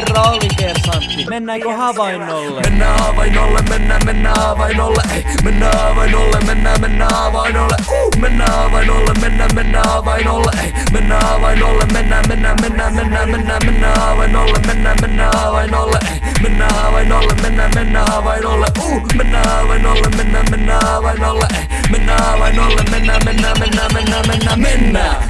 Herra oli kersantti, mennäänkö havainnolle? Mennään havainnolle, mennään, mennään havainnolle Ei, mennään havainnolle, mennään, mennään havainnolle uh, Mennään havainnolle, mennään, mennään havainnolle Ei, mennään havainnolle, mennään, mennään, mennään, mennään, mennään, mennään havainnolle Mennään, mennään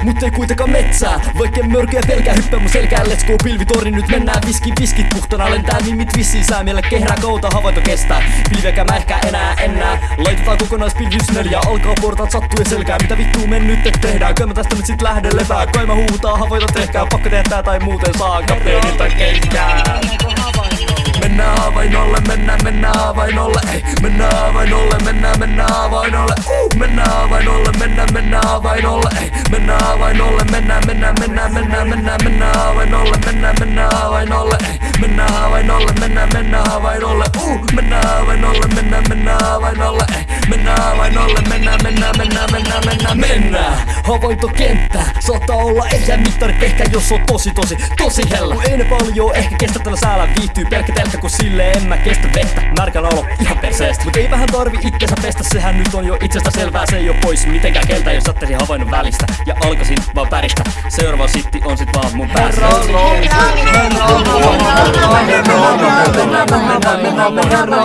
Mut ei kuitenkaan metsää, vaikka mörköjä pelkää hyppää mun selkään Let's go pilvitori, nyt mennään. Viski viskit puhtana Lentää. Mimit vissiin säämielle kehrää kouta havainto kestää. Pilvekä mä ehkä enää enää Laitetaan kokonaispilvys neljä Alkaa portaat sattuu ja selkää. Mitä vittuu men nyt et tehdään? Kai mä tästä nyt sit lähden lepää. Kai mä huutaa havainto tehkää. Pakko tehdä tää tai muuten saa kapteenilta kenkää Mennään havainnolle, mennään, mennään havainnolle Ei, mennään havainnolle, mennään, mennään havainnolle uh, Mennään havainnolle, mennään, mennään havainnolle Ei, mennään mennään, mennään, mennään, mennään, mennään, mennään havainnolle Mennään, mennään havainnolle Ei, mennään havainnolle, mennään, mennään havainnolle. uh, Havaintokenttä, saattaa olla ehkä mittari ehkä jos on tosi tosi tosi hellä Kun ei ne paljon ehkä kestä tällä säällä. Viihtyy pelkkä telkkä kun sille en mä kestä vettä. Märkänä olo ihan perseestä. Mut ei vähän tarvi itsensä pestä. Sehän nyt on jo itsestä selvää. Se ei oo pois mitenkään keltä jos ottaisin havainnon välistä. Ja alkaisin vaan päristä. Seuraava sitti on sit vaan mun päässä. Herra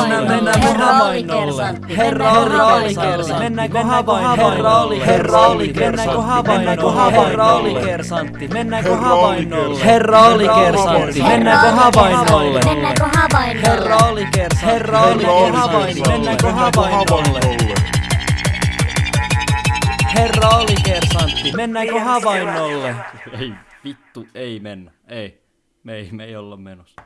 oli kersantti, mennäänkö havainnolle? Herra oli herra oli mennäänkö havainnolle? Herra oli kersantti, mennäänkö havainnolle? Herra oli kersantti, mennäänkö havainnolle? Mennäänkö havainnolle? Herra oli kersantti, herra oli havainnolle, mennäänkö havainnolle? Herra oli kersantti, mennäänkö havainnolle? Ei vittu, ei mennä. Ei. Me ei, me ei olla menossa.